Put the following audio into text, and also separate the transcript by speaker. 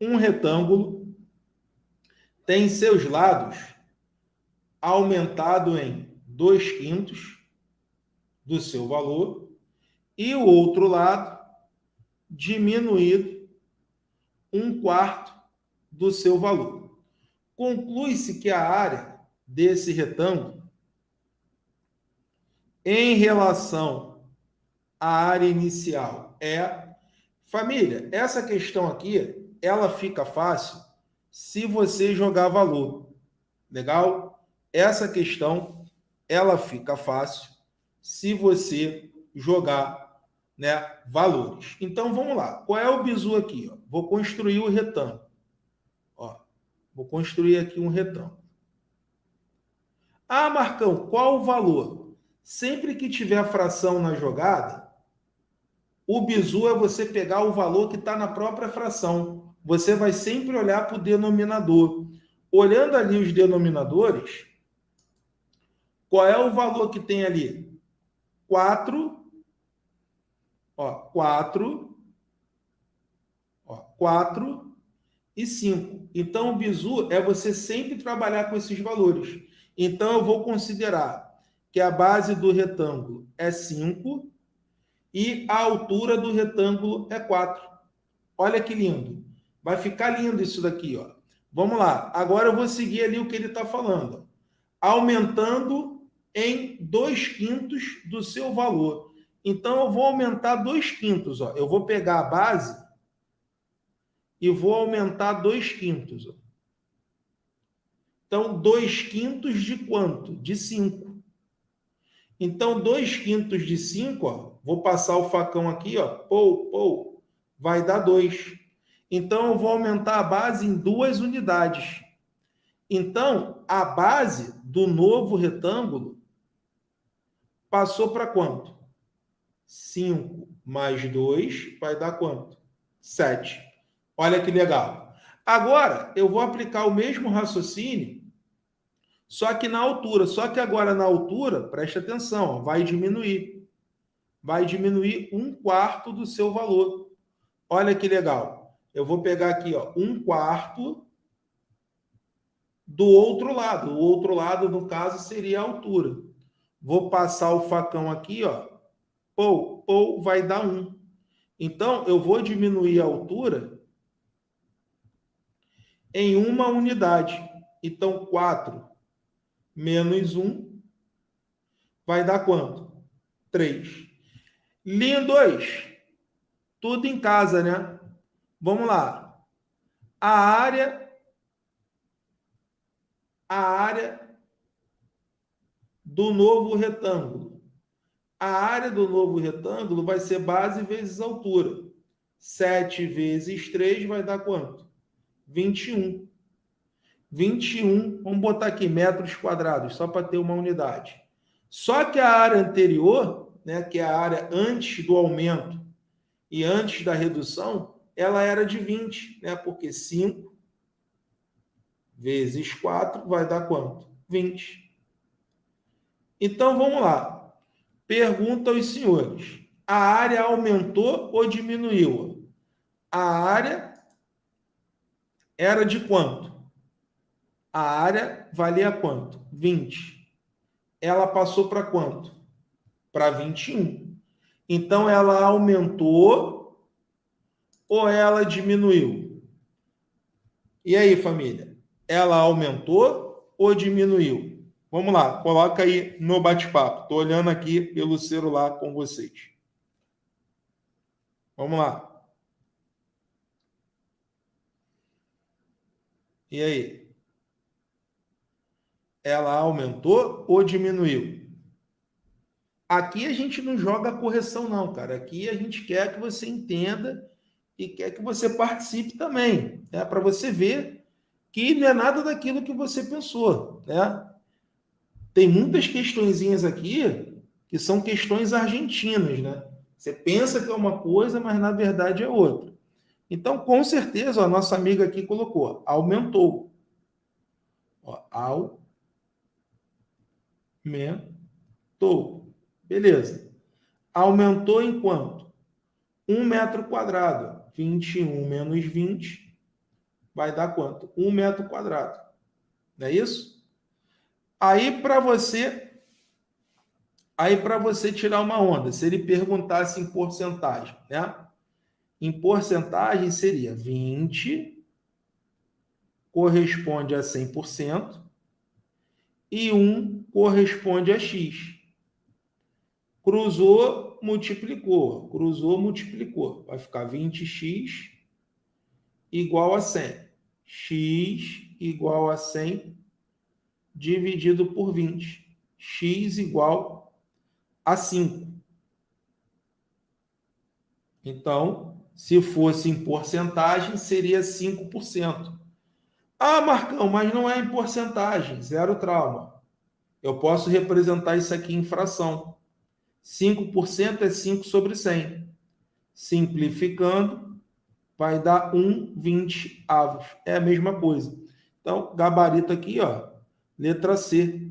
Speaker 1: um retângulo tem seus lados aumentado em 2 quintos do seu valor e o outro lado diminuído um quarto do seu valor. Conclui-se que a área desse retângulo em relação à área inicial é... Família, essa questão aqui, ela fica fácil se você jogar valor. Legal? Essa questão, ela fica fácil se você jogar né, valores. Então, vamos lá. Qual é o bizu aqui? Ó? Vou construir o retângulo. Ó, vou construir aqui um retângulo. Ah, Marcão, qual o valor? Sempre que tiver fração na jogada, o bizu é você pegar o valor que está na própria fração. Você vai sempre olhar para o denominador. Olhando ali os denominadores, qual é o valor que tem ali? 4, ó, 4, ó, 4 e 5. Então, o bizu é você sempre trabalhar com esses valores. Então, eu vou considerar que a base do retângulo é 5 e a altura do retângulo é 4. Olha que lindo. Vai ficar lindo isso daqui. Ó. Vamos lá. Agora eu vou seguir ali o que ele está falando. Aumentando em 2 quintos do seu valor. Então, eu vou aumentar 2 quintos. Ó. Eu vou pegar a base e vou aumentar 2 quintos. Ó. Então, 2 quintos de quanto? De 5. Então, 2 quintos de 5, vou passar o facão aqui, ó, pou, pou, vai dar 2. Então, eu vou aumentar a base em duas unidades. Então, a base do novo retângulo passou para quanto? 5 mais 2 vai dar quanto? 7. Olha que legal. Agora, eu vou aplicar o mesmo raciocínio, só que na altura. Só que agora na altura, preste atenção, vai diminuir. Vai diminuir um quarto do seu valor. Olha que legal. Eu vou pegar aqui, ó, um quarto do outro lado. O outro lado, no caso, seria a altura. Vou passar o facão aqui, ó. Ou, ou vai dar um. Então, eu vou diminuir a altura em uma unidade. Então, 4 menos 1 vai dar quanto? 3. Linha 2. Tudo em casa, né? Vamos lá. A área a área do novo retângulo. A área do novo retângulo vai ser base vezes altura. 7 vezes 3 vai dar quanto? 21. 21, vamos botar aqui metros quadrados, só para ter uma unidade. Só que a área anterior, né, que é a área antes do aumento e antes da redução, ela era de 20, né, porque 5 vezes 4 vai dar quanto? 20. Então, vamos lá. Pergunta aos senhores. A área aumentou ou diminuiu? A área era de quanto? A área valia quanto? 20. Ela passou para quanto? Para 21. Então, ela aumentou ou ela diminuiu? E aí, família? Ela aumentou ou diminuiu? Vamos lá, coloca aí no bate-papo. Estou olhando aqui pelo celular com vocês. Vamos lá. E aí? Ela aumentou ou diminuiu? Aqui a gente não joga correção, não, cara. Aqui a gente quer que você entenda e quer que você participe também, né? para você ver que não é nada daquilo que você pensou. Né? tem muitas questõezinhas aqui que são questões argentinas, né? Você pensa que é uma coisa, mas na verdade é outra. Então, com certeza, a nossa amiga aqui colocou, aumentou. Ó, aumentou. Beleza. Aumentou em quanto? 1 metro quadrado. 21 menos 20 vai dar quanto? Um metro quadrado. Não é isso? Aí, para você... Aí, para você tirar uma onda, se ele perguntasse em porcentagem, né? Em porcentagem seria 20 corresponde a 100% e 1 corresponde a x. Cruzou, multiplicou. Cruzou, multiplicou. Vai ficar 20x igual a 100. x igual a 100 dividido por 20. x igual a 5. Então, se fosse em porcentagem, seria 5%. Ah, Marcão, mas não é em porcentagem, zero trauma. Eu posso representar isso aqui em fração. 5% é 5 sobre 100. Simplificando, vai dar 1 20 avos. É a mesma coisa. Então, gabarito aqui, ó, letra C,